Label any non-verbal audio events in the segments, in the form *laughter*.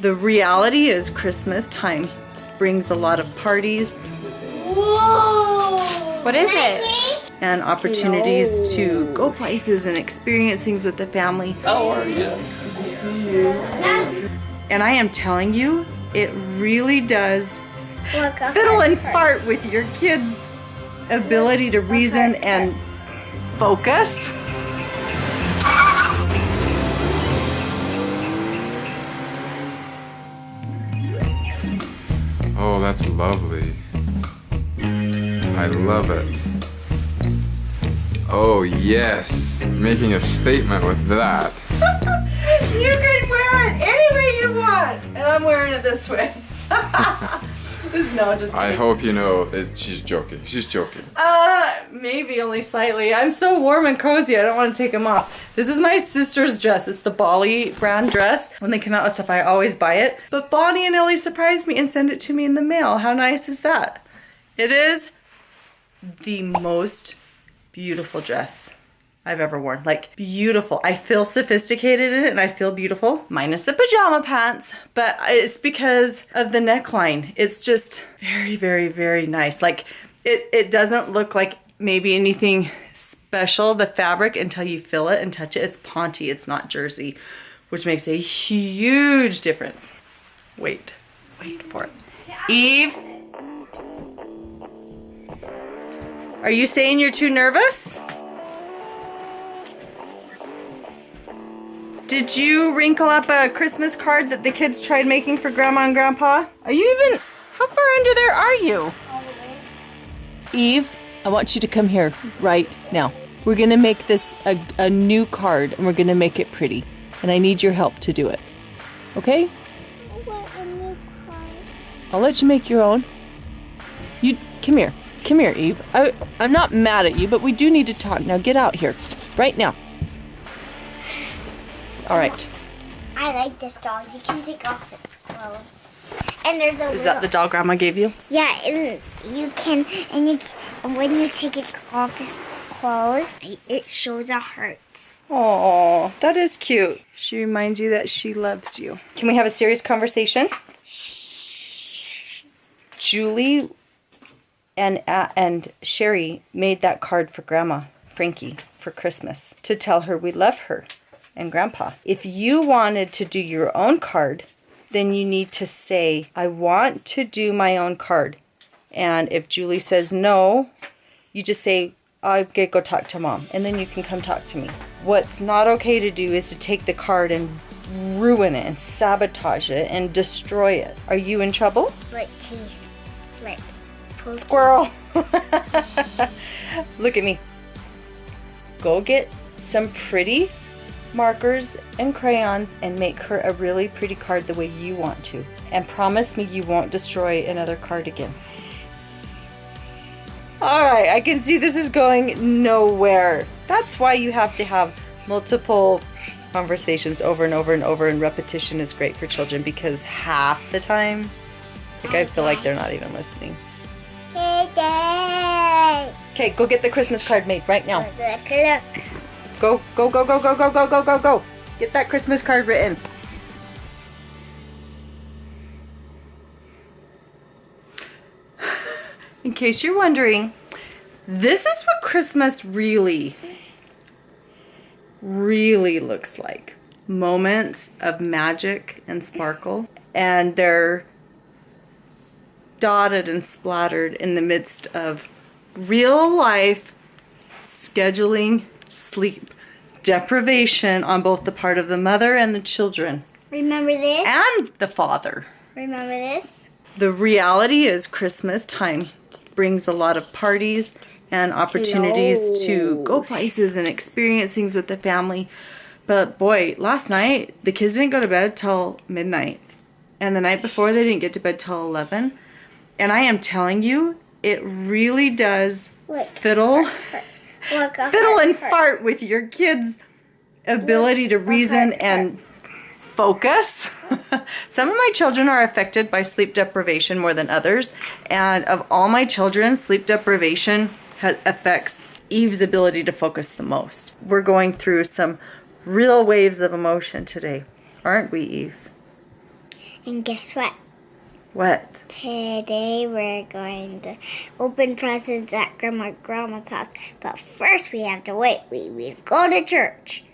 The reality is Christmas time brings a lot of parties Whoa! What is it? and opportunities to go places and experience things with the family. How are you? And I am telling you, it really does fiddle and heart. fart with your kids' ability to reason and focus. Oh, that's lovely. I love it. Oh, yes. Making a statement with that. *laughs* You can wear it any way you want, and I'm wearing it this way. *laughs* no, just I kidding. hope you know that she's joking. She's joking. Uh, maybe only slightly. I'm so warm and cozy. I don't want to take them off. This is my sister's dress. It's the Bali brand dress. When they come out with stuff, I always buy it. But Bonnie and Ellie surprised me and sent it to me in the mail. How nice is that? It is the most beautiful dress I've ever worn. Like beautiful. I feel sophisticated in it and I feel beautiful. Minus the pajama pants, but it's because of the neckline. It's just very, very, very nice. Like it, it doesn't look like maybe anything special, the fabric, until you feel it and touch it. It's Ponte, it's not jersey, which makes a huge difference. Wait, wait for it. Eve? Are you saying you're too nervous? Did you wrinkle up a Christmas card that the kids tried making for Grandma and Grandpa? Are you even. How far under there are you? Eve, I want you to come here right now. We're gonna make this a, a new card and we're gonna make it pretty. And I need your help to do it. Okay? What a new car. I'll let you make your own. You come here. Come here, Eve. I, I'm not mad at you, but we do need to talk. Now get out here. Right now. All right. I like this dog. You can take off its clothes. And there's a Is that the doll Grandma gave you? Yeah, and you can and you and when you take it off its clothes, it shows a heart. Oh, that is cute. She reminds you that she loves you. Can we have a serious conversation? Julie and uh, and Sherry made that card for Grandma Frankie for Christmas to tell her we love her and Grandpa. If you wanted to do your own card, then you need to say, "I want to do my own card." And if Julie says no, you just say, I'm gonna go talk to mom, and then you can come talk to me. What's not okay to do is to take the card and ruin it and sabotage it and destroy it. Are you in trouble? Like teeth. Like. Squirrel! *laughs* Look at me. Go get some pretty markers and crayons and make her a really pretty card the way you want to. And promise me you won't destroy another card again. Alright, I can see this is going nowhere. That's why you have to have multiple conversations over and over and over, and repetition is great for children because half the time, like I feel like they're not even listening. Today. Okay, go get the Christmas card made right now. Look, look. Go, go, go, go, go, go, go, go, go, go. Get that Christmas card written. *laughs* In case you're wondering, this is what Christmas really, really looks like. Moments of magic and sparkle, and they're dotted and splattered in the midst of real life scheduling sleep deprivation on both the part of the mother and the children Remember this? and the father. Remember this? The reality is Christmas time brings a lot of parties and opportunities to go places and experience things with the family. But boy, last night the kids didn't go to bed till midnight. And the night before they didn't get to bed till 11. And I am telling you, it really does Look. fiddle fiddle and heart. fart with your kids' ability to reason and focus. *laughs* Some of my children are affected by sleep deprivation more than others, and of all my children, sleep deprivation ha- affects Eve's ability to focus the most. We're going through some real waves of emotion today, aren't we, Eve? And guess what? What? Today we're going to open presents at Grandma Grandma's house. But first we have to wait. We, we go to church.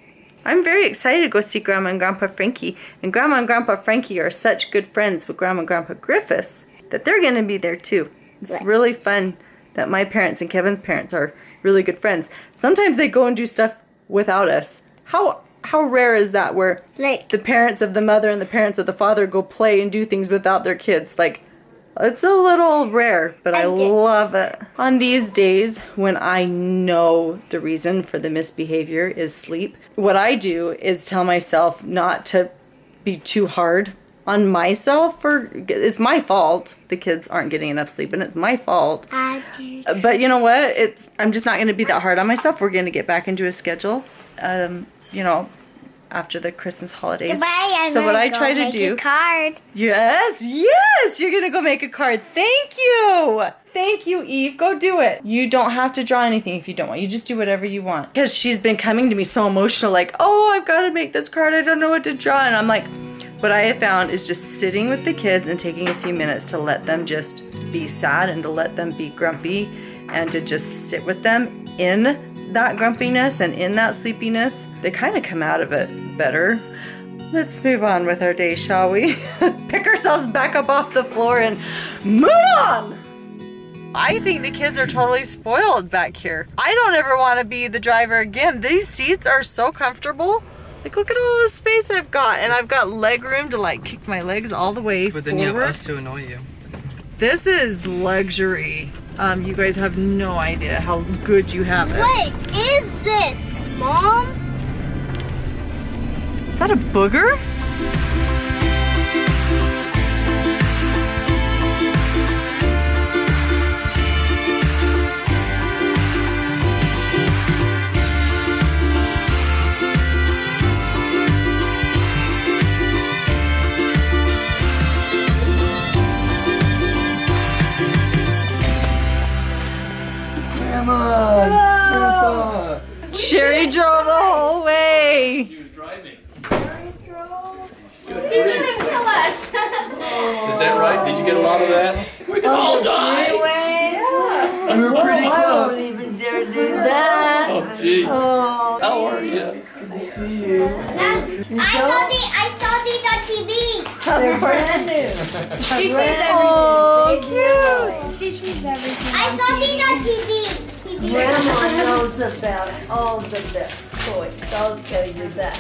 I'm very excited to go see Grandma and Grandpa Frankie. And Grandma and Grandpa Frankie are such good friends with Grandma and Grandpa Griffiths that they're going to be there too. It's Right. really fun that my parents and Kevin's parents are really good friends. Sometimes they go and do stuff without us. How how rare is that where Like, the parents of the mother and the parents of the father go play and do things without their kids? Like it's a little rare, but I I love it. On these days when I know the reason for the misbehavior is sleep, what I do is tell myself not to be too hard on myself for it's my fault the kids aren't getting enough sleep and it's my fault I do. but you know what it's i'm just not going to be that hard on myself we're going to get back into a schedule um you know after the christmas holidays Goodbye. I'm so what i try to make do A card. Yes, yes, you're gonna go make a card. Thank you. Thank you, Eve. Go do it. You don't have to draw anything if you don't want. You just do whatever you want. Because she's been coming to me so emotional, like, oh, I've got to make this card. I don't know what to draw. And I'm like, what I have found is just sitting with the kids and taking a few minutes to let them just be sad and to let them be grumpy and to just sit with them in that grumpiness and in that sleepiness. They kind of come out of it better. Let's move on with our day, shall we? *laughs* Pick ourselves back up off the floor and move on! I think the kids are totally spoiled back here. I don't ever want to be the driver again. These seats are so comfortable. Like, look at all the space I've got, and I've got leg room to like kick my legs all the way But then you have us to annoy you. This is luxury. Um, you guys have no idea how good you have it. What is this, Mom? Is that a booger? Is that right? Did you get a lot of that? We can all die. We were pretty oh, close. I won't even dare do that. Oh, gee. Oh, How are you? Good to see you. I saw the I saw these on TV. They're *laughs* brand new. She sees everything. Oh, cute. She sees everything. I saw these on TV. Grandma *laughs* knows about all the best toys. I'll tell you that.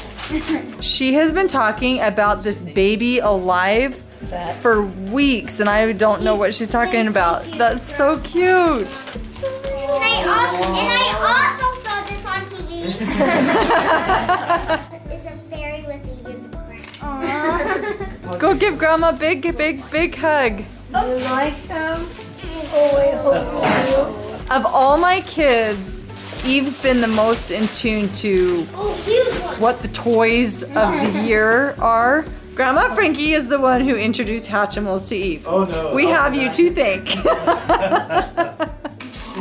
She has been talking about this baby alive That's for weeks, and I don't know what she's talking about. That's so cute. And I also and I also saw this on TV. *laughs* it's a fairy with a unicorn. Aww. Go give Grandma a big, big, big hug. you like them? Oh, I hope you. Of all my kids, Eve's been the most in tune to oh, huge one. what the toys of the year are. Grandma Frankie is the one who introduced Hatchimals to Eve. Oh, no. We oh, have you to thank. *laughs*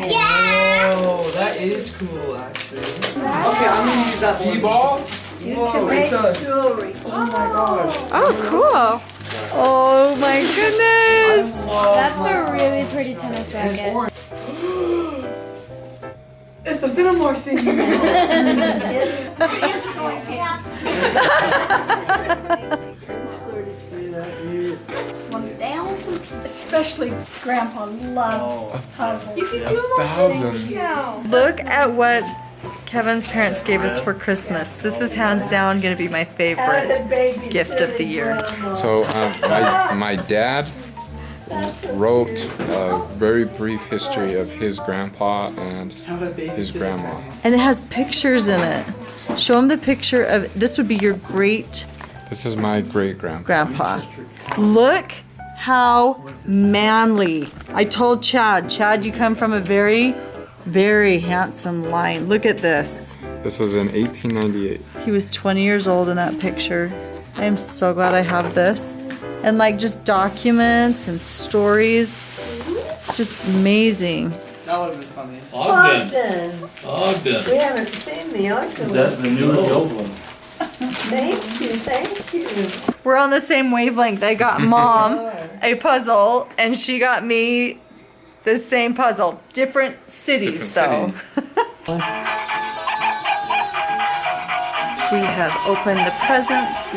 Yeah. Oh, that is cool, actually. Okay, I'm gonna use that one. E-ball? Whoa, it's a. Jewelry. Oh my gosh. oh, cool. Oh my goodness. That's a really pretty tennis racket. Orange. it's the Cinnamon thing. *laughs* Especially Grandpa loves puzzles. A thousand. Look at what Kevin's parents gave us for Christmas. This is hands down going to be my favorite gift of the year. So um, my my dad wrote a very brief history of his grandpa and his grandma. And it has pictures in it. Show him the picture of this would be your great This is my great grandpa. grandpa. Look how manly. I told Chad, Chad, you come from a very, very handsome line. Look at this. This was in 1898. He was 20 years old in that picture. I am so glad I have this. And like just documents and stories. It's just amazing. That would have been funny. Ogden. Ogden. Ogden. We haven't seen the Ogden. Is that the new and the old one? Thank you, thank you. We're on the same wavelength. I got mom *laughs* a puzzle and she got me the same puzzle. Different cities Different though. *laughs* we have opened the presents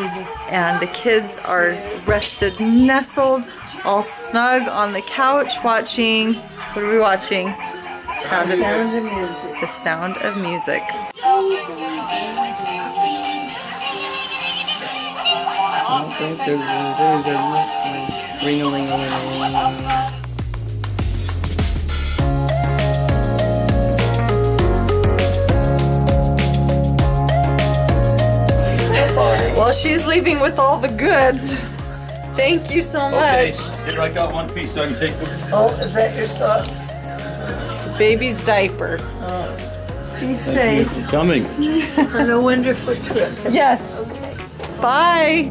and the kids are rested, nestled, all snug on the couch watching, what are we watching? Sound of, Sound of music. the sound of music. Ring-a-ling-a-ling. Well, she's leaving with all the goods. Thank you so much. Okay, much. here I got one piece so I can take. Oh, is that your son? Baby's diaper. Oh. Be safe Coming. *laughs* on a wonderful trip. Yes. Okay. Bye.